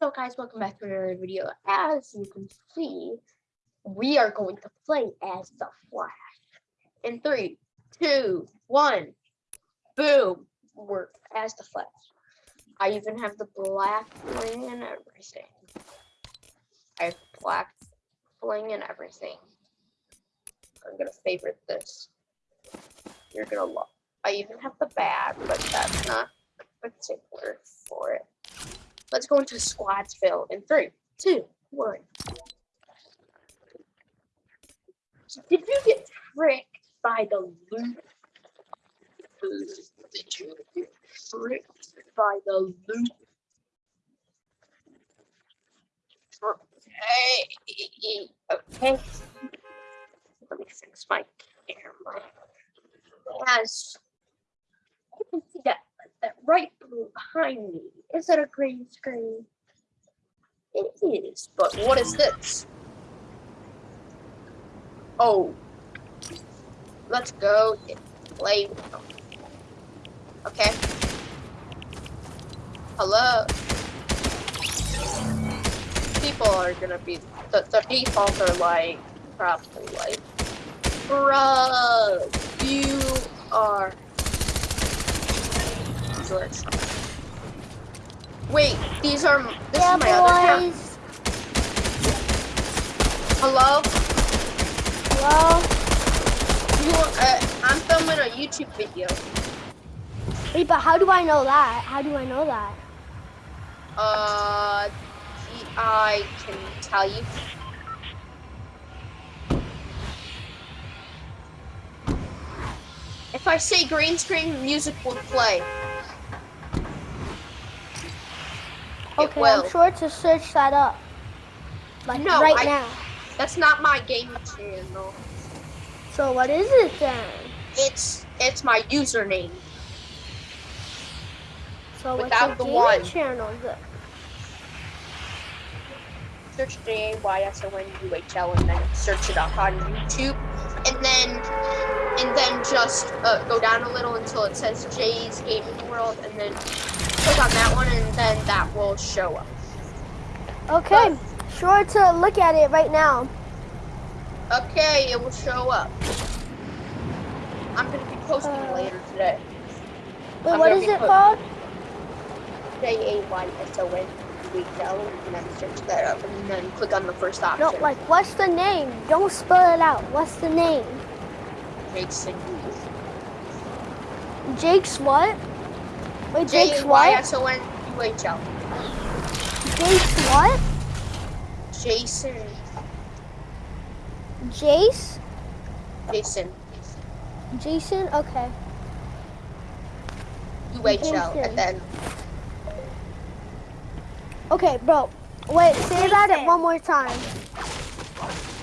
So guys, welcome back to another video. As you can see, we are going to play as the Flash. In three, two, one, boom, we're as the Flash. I even have the back bling and everything. I have back bling and everything. I'm gonna favorite this. You're gonna love. I even have the bag, but that's not particular for it. Let's go into Squadsville in three, two, one. Did you get tricked by the loot? Did you get tricked by the loot? Okay. Okay. Let me fix my camera. See that right behind me is that a green screen? It is, but what is this? Oh, let's go play. Okay. Hello. People are gonna be the, the defaults are like probably like, bruh, you are Wait, these are this yeah, is my other account. Hello? Hello. You uh, I'm filming a YouTube video. Wait, but how do I know that? How do I know that? Uh I can tell you. If I say green screen, music will play. It Okay. I'm sure to search that up. Like No, right I- now. That's not my game channel. So what is it then? It's it's my username. So Without what's the the one. channel? then? Search J A Y S O N U H L and then search it up on YouTube, and then and then just uh, go down a little until it says Jay's Gaming World, and then click on that one, and then that will show up. Okay, sure to look at it right now. Okay, it will show up. I'm gonna be posting Uh, later today. Wait, I'm what is it called? J A Y S O N U H L, and then search that up, and then click on the first option. No, like what's the name? Don't spell it out. What's the name? Jason. Jake's what? Wait, J Jake's A Y what? S O N U H L. Jake's what? Jason. Jace? Jason. Jason? Okay. UHL Jason. and then Okay, bro. Wait, say that at one more time.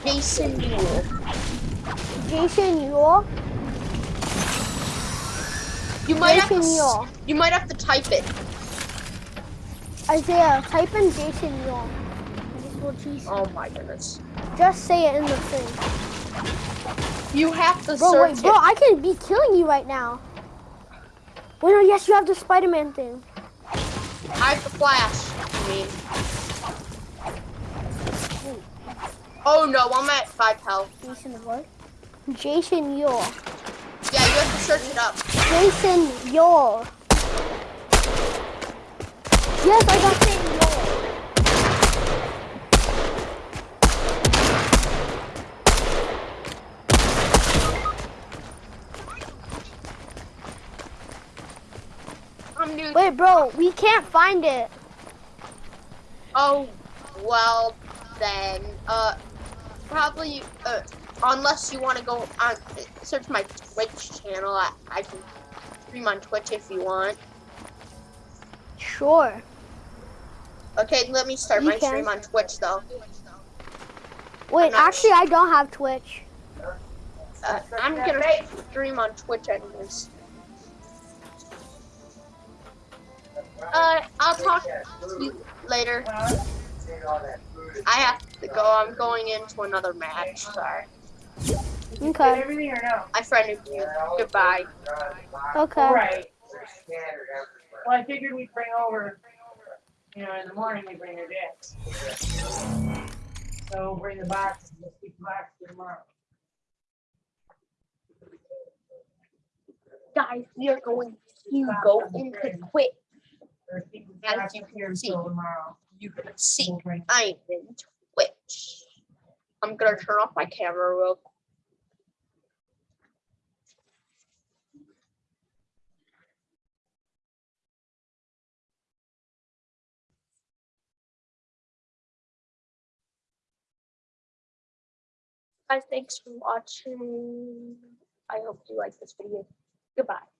Jason Newell. Jason Yule? You might have to, Jason Yule. you might have to type it. Isaiah, type in Jason Yule. Jason- Oh my goodness. Just say it in the thing. You have to Bro, search wait, bro, it. I can be killing you right now. Wait, no, yes, you have the Spider-Man thing. I have the flash. I mean. Oh no, I'm at five health. Jason what? Jason Yule. Yeah, you have to search it up. Jason Yule. Yes, I got Jason new. Wait, bro, we can't find it. Oh, well then, uh, probably, uh, unless you want to go on, search my Twitch channel. I, I can stream on Twitch if you want. Sure. Okay, let me start You my can. stream on Twitch though. Wait, actually, I don't have Twitch. Uh, I'm gonna stream on Twitch anyways. Uh, I'll talk to you later. I have to go. I'm going into another match. Sorry. Okay. everything or no? I friended you. Goodbye. Okay. Right. Well, I figured we'd bring over You know, in the morning, we bring our decks. So bring the boxes, let's keep the boxes tomorrow. Guys, we are going to go into Twitch. Or keep the As you can see. tomorrow. You can see I'm in Twitch. I'm gonna turn off my camera real quick. Guys, thanks for watching. I hope you like this video. Goodbye.